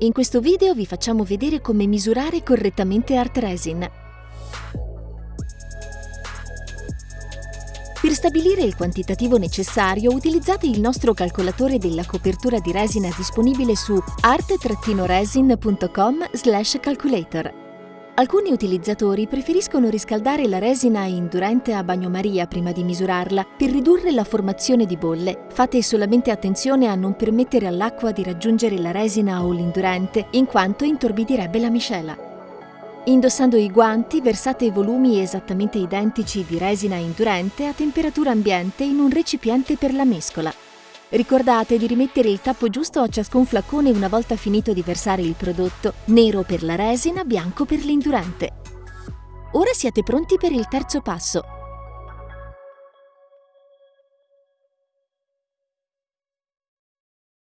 In questo video vi facciamo vedere come misurare correttamente Art Resin. Per stabilire il quantitativo necessario utilizzate il nostro calcolatore della copertura di resina disponibile su art-resin.com calculator. Alcuni utilizzatori preferiscono riscaldare la resina indurente a bagnomaria prima di misurarla per ridurre la formazione di bolle. Fate solamente attenzione a non permettere all'acqua di raggiungere la resina o l'indurente, in quanto intorbidirebbe la miscela. Indossando i guanti, versate volumi esattamente identici di resina indurente a temperatura ambiente in un recipiente per la mescola. Ricordate di rimettere il tappo giusto a ciascun flacone una volta finito di versare il prodotto, nero per la resina, bianco per l'indurante. Ora siete pronti per il terzo passo.